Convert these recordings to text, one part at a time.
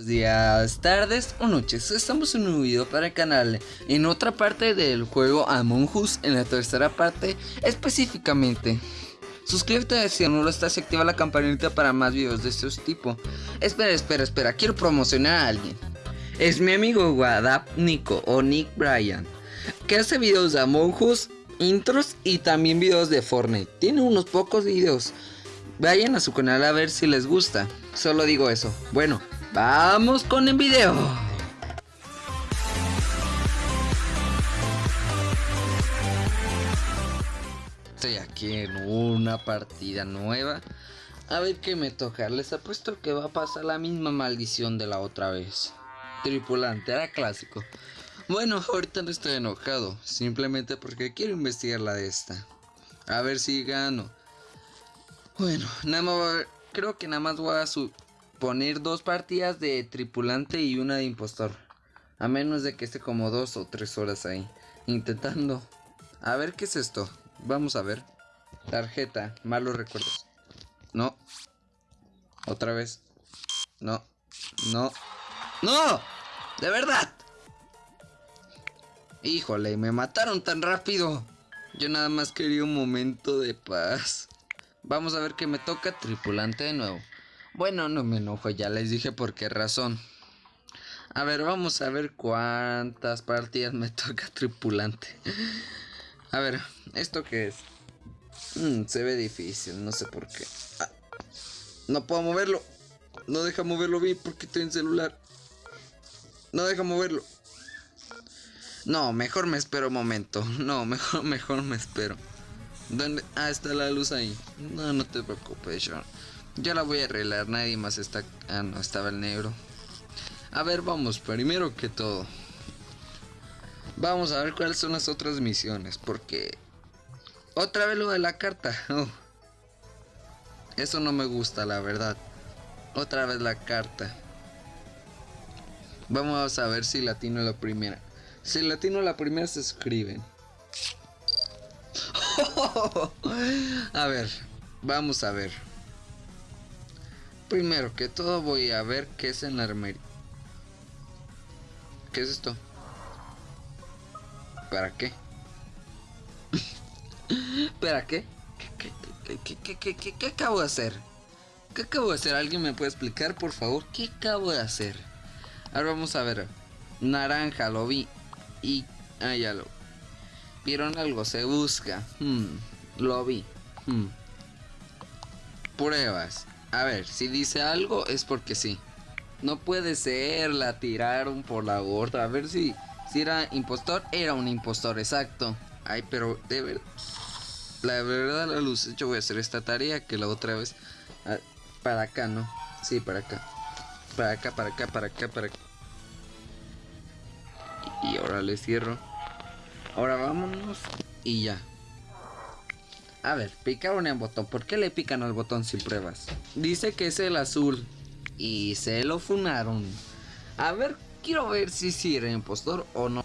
Buenos días, tardes o noches, estamos en un video para el canal en otra parte del juego Among Us, en la tercera parte específicamente. Suscríbete si aún no lo estás y activa la campanita para más videos de este tipo. Espera, espera, espera, quiero promocionar a alguien. Es mi amigo Wadap Nico o Nick Bryan, que hace videos de Among Us, intros y también videos de Fortnite. Tiene unos pocos videos. Vayan a su canal a ver si les gusta. Solo digo eso. Bueno, Vamos con el video. Estoy aquí en una partida nueva. A ver qué me toca. Les apuesto que va a pasar la misma maldición de la otra vez. Tripulante, era clásico. Bueno, ahorita no estoy enojado. Simplemente porque quiero investigar la de esta. A ver si gano. Bueno, nada más creo que nada más voy a su poner dos partidas de tripulante y una de impostor. A menos de que esté como dos o tres horas ahí. Intentando. A ver qué es esto. Vamos a ver. Tarjeta. Malos recuerdos. No. Otra vez. No. No. ¡No! ¡De verdad! Híjole, me mataron tan rápido. Yo nada más quería un momento de paz. Vamos a ver qué me toca tripulante de nuevo. Bueno, no me enojo, ya les dije por qué razón. A ver, vamos a ver cuántas partidas me toca tripulante. A ver, ¿esto qué es? Mm, se ve difícil, no sé por qué. Ah, no puedo moverlo. No deja moverlo bien porque estoy en celular. No deja moverlo. No, mejor me espero un momento. No, mejor, mejor me espero. ¿Dónde? Ah, está la luz ahí. No, no te preocupes, Sean. Ya la voy a arreglar, nadie más está... Ah, no, estaba el negro. A ver, vamos, primero que todo. Vamos a ver cuáles son las otras misiones, porque... Otra vez lo de la carta. Oh. Eso no me gusta, la verdad. Otra vez la carta. Vamos a ver si latino la primera. Si latino la primera se escriben. a ver, vamos a ver. Primero que todo voy a ver qué es en la armería. ¿Qué es esto? ¿Para qué? ¿Para qué? ¿Qué, acabo de hacer? ¿Qué acabo de hacer? ¿Alguien me puede explicar, por favor? ¿Qué acabo de hacer? Ahora vamos a ver. Naranja, lo vi. Y... Ah, ya lo... Vieron algo, se busca. Hmm, lo vi. Hmm. Pruebas. A ver, si dice algo es porque sí. No puede ser, la tiraron por la gorda. A ver si, si era impostor. Era un impostor, exacto. Ay, pero de verdad. La verdad, la luz. Yo voy a hacer esta tarea que la otra vez. Ah, para acá, ¿no? Sí, para acá. Para acá, para acá, para acá, para acá. Y ahora le cierro. Ahora vámonos. Y ya. A ver, picaron el botón. ¿Por qué le pican al botón sin pruebas? Dice que es el azul. Y se lo funaron. A ver, quiero ver si sí era impostor o no.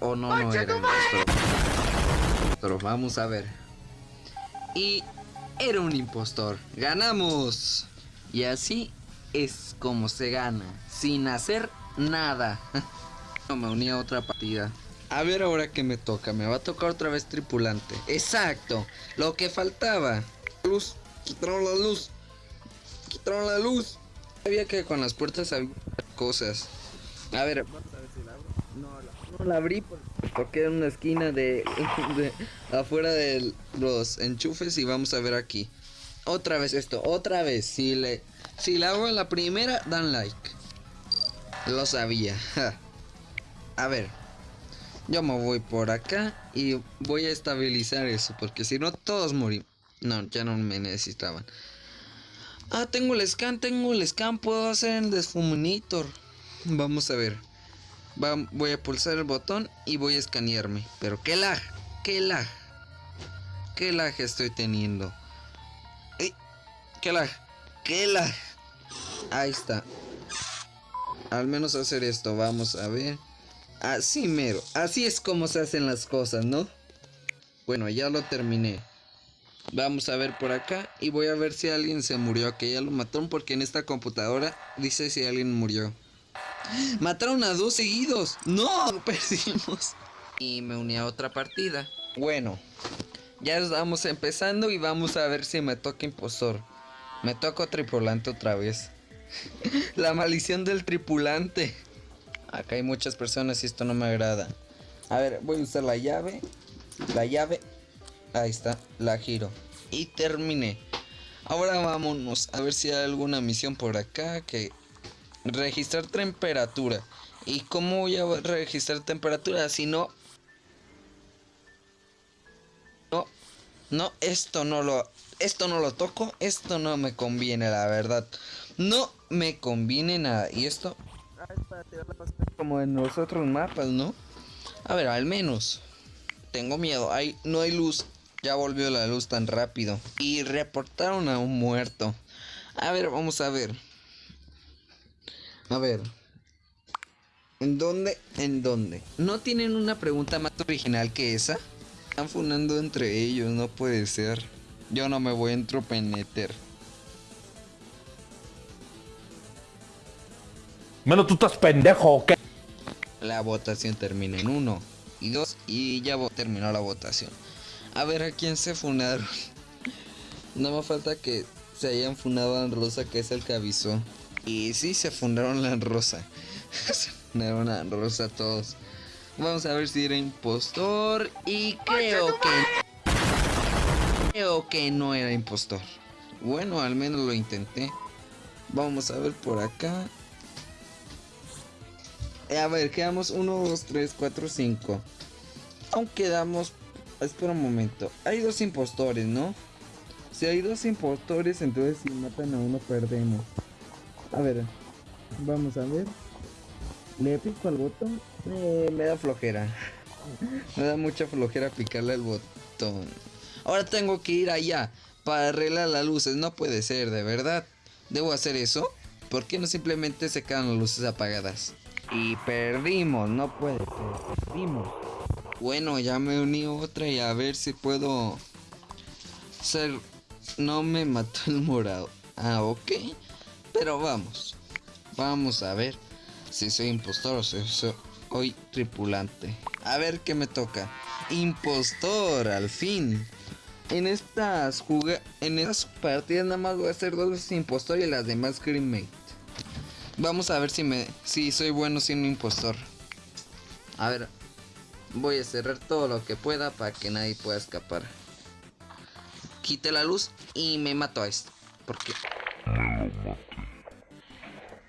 O no, no era impostor. Pero vamos a ver. Y era un impostor. ¡Ganamos! Y así es como se gana. Sin hacer nada. no me uní a otra partida. A ver ahora que me toca, me va a tocar otra vez tripulante. Exacto, lo que faltaba. Luz, quitaron la luz. Quitaron la luz. Sabía que con las puertas había cosas. A ver, si la. No, la, abrí porque era una esquina de, de afuera de los enchufes y vamos a ver aquí. Otra vez esto, otra vez. Si le si la hago la primera, dan like. Lo sabía. A ver, yo me voy por acá y voy a estabilizar eso, porque si no todos morimos. No, ya no me necesitaban. Ah, tengo el scan, tengo el scan, puedo hacer el desfuminator. Vamos a ver. voy a pulsar el botón y voy a escanearme. Pero qué lag, qué lag. Qué lag estoy teniendo. qué lag, qué lag. Ahí está. Al menos hacer esto, vamos a ver. Así mero, así es como se hacen las cosas, ¿no? Bueno, ya lo terminé. Vamos a ver por acá y voy a ver si alguien se murió, que ya lo mataron porque en esta computadora dice si alguien murió. Mataron a dos seguidos. No, perdimos. Y me uní a otra partida. Bueno, ya estamos empezando y vamos a ver si me toca impostor. Me toca tripulante otra vez. La maldición del tripulante. Acá hay muchas personas y esto no me agrada. A ver, voy a usar la llave. La llave. Ahí está, la giro. Y terminé. Ahora vámonos a ver si hay alguna misión por acá que... Registrar temperatura. ¿Y cómo voy a registrar temperatura? Si no... No, no, esto no lo... Esto no lo toco. Esto no me conviene, la verdad. No me conviene nada. Y esto... Como en los otros mapas, ¿no? A ver, al menos. Tengo miedo. Hay, no hay luz. Ya volvió la luz tan rápido. Y reportaron a un muerto. A ver, vamos a ver. A ver. ¿En dónde? ¿En dónde? ¿No tienen una pregunta más original que esa? Están funando entre ellos, no puede ser. Yo no me voy a entropeneter. Menos tú estás pendejo, ¿o ¿qué? La votación termina en uno y dos y ya terminó la votación. A ver a quién se funaron. No me falta que se hayan funado a Rosa, que es el que avisó. Y sí, se fundaron la Rosa. se fundaron a Rosa todos. Vamos a ver si era impostor. Y creo que. Creo que no era impostor. Bueno, al menos lo intenté. Vamos a ver por acá. Eh, a ver, quedamos 1, 2, 3, 4, 5. Aún quedamos. Espera un momento. Hay dos impostores, ¿no? Si hay dos impostores, entonces si matan a uno, perdemos. A ver, vamos a ver. Le pico al botón. Eh, me da flojera. me da mucha flojera picarle al botón. Ahora tengo que ir allá para arreglar las luces. No puede ser, de verdad. ¿Debo hacer eso? ¿Por qué no simplemente se quedan las luces apagadas? Y perdimos, no puede ser, perdimos. Bueno, ya me uní otra y a ver si puedo ser... No me mató el morado. Ah, ok. Pero vamos. Vamos a ver si soy impostor o si soy tripulante. A ver qué me toca. Impostor, al fin. En estas en estas partidas nada más voy a hacer dos impostor y las demás crewmate. Vamos a ver si me si soy bueno siendo impostor. A ver, voy a cerrar todo lo que pueda para que nadie pueda escapar. Quite la luz y me mato a esto. Porque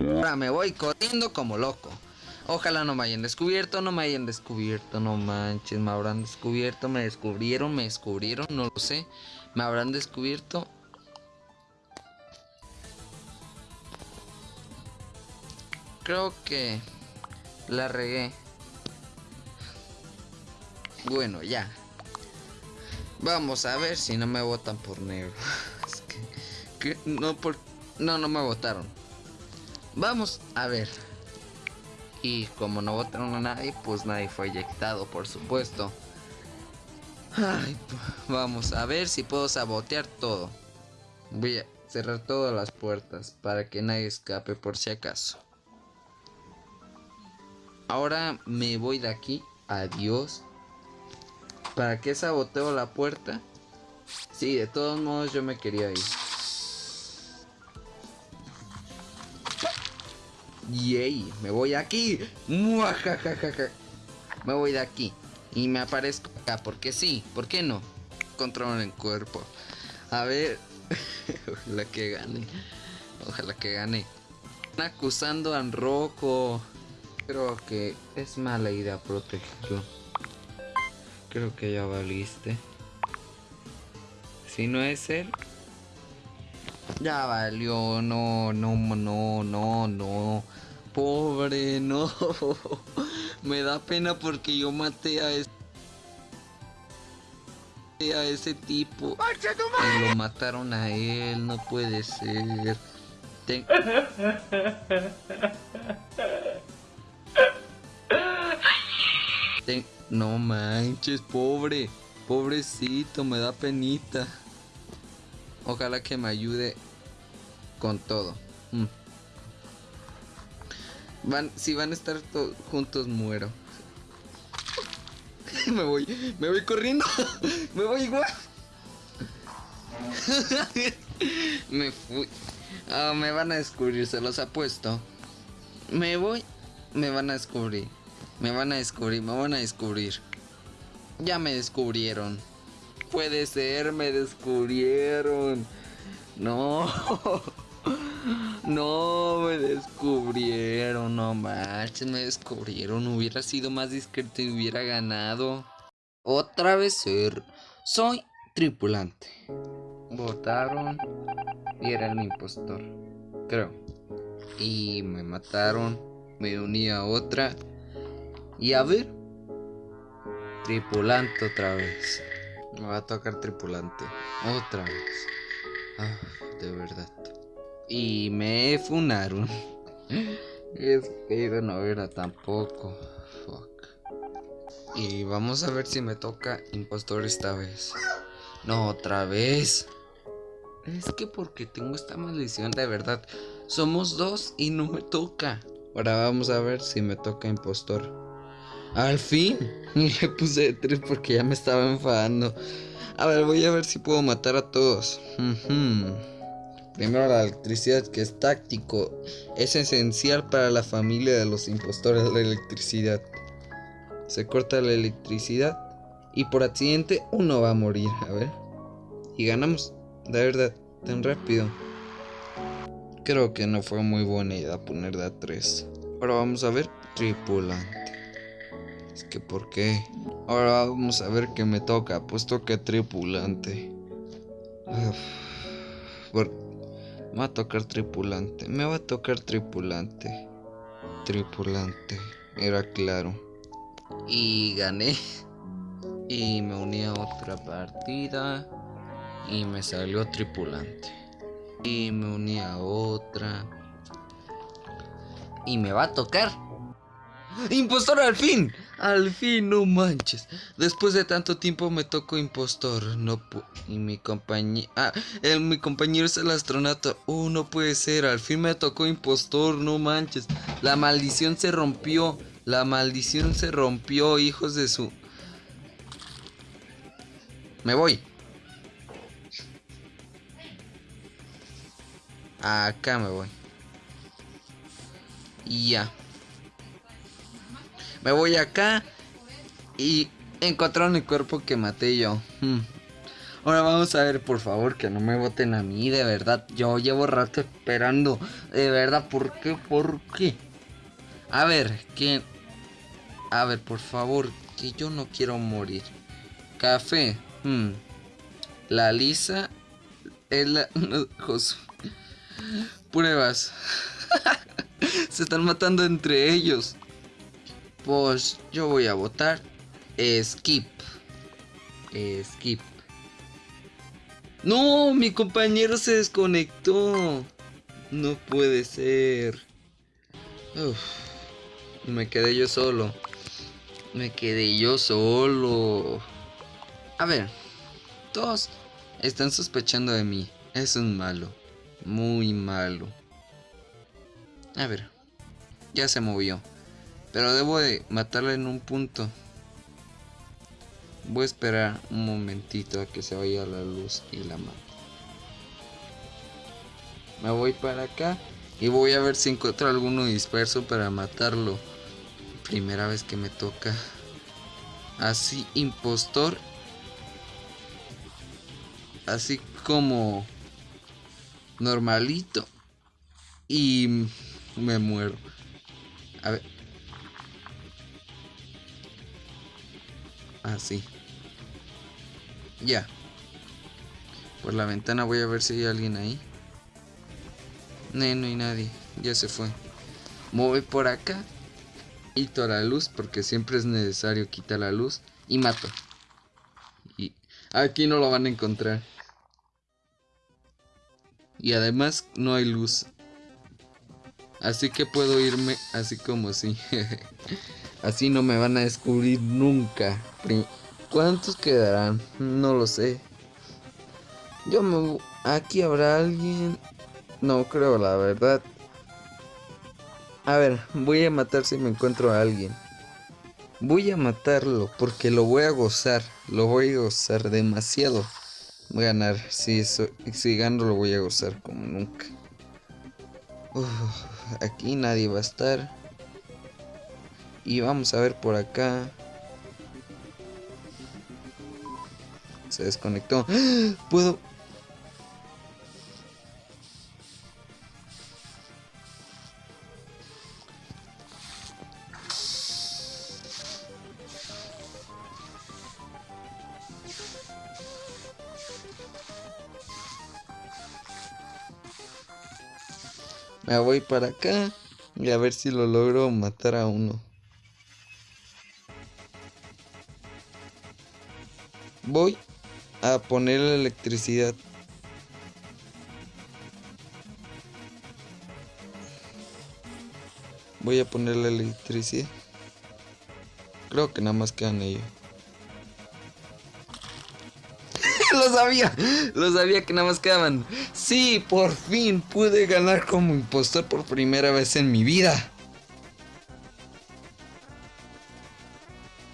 Ahora me voy corriendo como loco. Ojalá no me hayan descubierto, no me hayan descubierto, no manches, me habrán descubierto, me descubrieron, me descubrieron, no lo sé. Me habrán descubierto. Creo que la regué. Bueno, ya. Vamos a ver si no me votan por negro. Es que, no por no no me votaron. Vamos a ver. Y como no votaron a nadie, pues nadie fue eyectado, por supuesto. Ay, vamos a ver si puedo sabotear todo. Voy a cerrar todas las puertas para que nadie escape por si acaso. Ahora me voy de aquí. Adiós. ¿Para qué saboteo la puerta? Sí, de todos modos yo me quería ir. Yay, me voy aquí. Muajajajaja. Me voy de aquí. Y me aparezco acá. Porque sí, ¿por qué no? Control el cuerpo. A ver. Ojalá que gane. Ojalá que gane. Acusando a rojo. Creo que es mala idea protegerlo. Creo que ya valiste. Si no es él. Ya valió. No, no, no, no, no. Pobre, no. Me da pena porque yo maté a ese. A ese tipo. Y lo mataron a él. No puede ser. Ten... No manches, pobre. Pobrecito, me da penita. Ojalá que me ayude con todo. Mm. Van, si van a estar juntos, muero. me voy, me voy corriendo. me voy igual. me fui. Ah, me van a descubrir, se los apuesto. Me voy, me van a descubrir. Me van a descubrir, me van a descubrir. Ya me descubrieron. Puede ser, me descubrieron. No. No, me descubrieron, no manches, me descubrieron. Hubiera sido más discreto y hubiera ganado. Otra vez ser. Soy tripulante. Votaron y era el impostor. Creo. Y me mataron. Me uní a otra. Y a ver. Tripulante otra vez. Me va a tocar tripulante. Otra vez. Ah, de verdad. Y me funaron. Espero no era tampoco. Fuck. Y vamos a ver si me toca impostor esta vez. No, otra vez. Es que porque tengo esta maldición de verdad. Somos dos y no me toca. Ahora vamos a ver si me toca impostor. Al fin. Le puse tres porque ya me estaba enfadando. A ver, voy a ver si puedo matar a todos. Primero la electricidad que es táctico. Es esencial para la familia de los impostores de la electricidad. Se corta la electricidad y por accidente uno va a morir. A ver. Y ganamos. De verdad, tan rápido. Creo que no fue muy buena idea poner de a 3. Ahora vamos a ver tripulante. Es que ¿por qué? Ahora vamos a ver qué me toca. Pues toca tripulante. Me va a tocar tripulante. Me va a tocar tripulante. Tripulante. Era claro. Y gané. Y me uní a otra partida. Y me salió tripulante. Y me uní a otra. Y me va a tocar. ¡Impostor al fin! Al fin, no manches. Después de tanto tiempo me tocó impostor. No y mi compañero. Ah, el, mi compañero es el astronauta. Oh, no puede ser. Al fin me tocó impostor. No manches. La maldición se rompió. La maldición se rompió, hijos de su. Me voy. Acá me voy. Y ya. Me voy acá y encontraron el cuerpo que maté yo. Hmm. Ahora vamos a ver, por favor, que no me voten a mí, de verdad. Yo llevo rato esperando. De verdad, ¿por qué? ¿Por qué? A ver, ¿quién? A ver, por favor, que yo no quiero morir. Café. Hmm. La Lisa. Es la... Pruebas. Se están matando entre ellos. Pues yo voy a votar skip. Skip. No, mi compañero se desconectó. No puede ser. me quedé yo solo. Me quedé yo solo. A ver, todos están sospechando de mí. Es un malo. Muy malo. A ver, ya se movió. Pero debo de matarla en un punto. Voy a esperar un momentito a que se vaya la luz y la mato. Me voy para acá y voy a ver si encuentro alguno disperso para matarlo. Primera vez que me toca. Así, impostor. Así como normalito. Y me muero. A ver. Así. Ya. Por la ventana voy a ver si hay alguien ahí. No, no hay nadie. Ya se fue. Voy por acá. Quito la luz porque siempre es necesario quitar la luz. Y mato. Y aquí no lo van a encontrar. Y además no hay luz. Así que puedo irme así como así. Así no me van a descubrir nunca. ¿Cuántos quedarán? No lo sé. Yo me... Aquí habrá alguien. No creo, la verdad. A ver, voy a matar si me encuentro a alguien. Voy a matarlo porque lo voy a gozar. Lo voy a gozar demasiado. Voy a ganar. Si, eso, si gano lo voy a gozar como nunca. aquí nadie va a estar. Y vamos a ver por acá. Se desconectó. ¡Ah! Puedo... Me voy para acá y a ver si lo logro matar a uno. Voy a poner la electricidad. Voy a poner la electricidad. Creo que nada más quedan ellos. lo sabía, lo sabía que nada más quedaban. Sí, por fin pude ganar como impostor por primera vez en mi vida.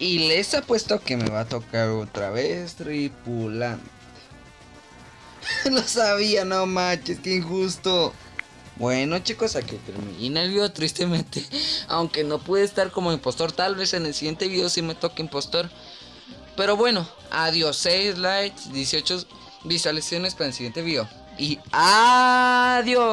Y les apuesto que me va a tocar otra vez tripulante. lo sabía, no manches, qué injusto. Bueno chicos, aquí termina el video tristemente. Aunque no pude estar como impostor, tal vez en el siguiente video sí me toque impostor. Pero bueno, adiós, 6 likes, 18 visualizaciones para el siguiente video. Y adiós.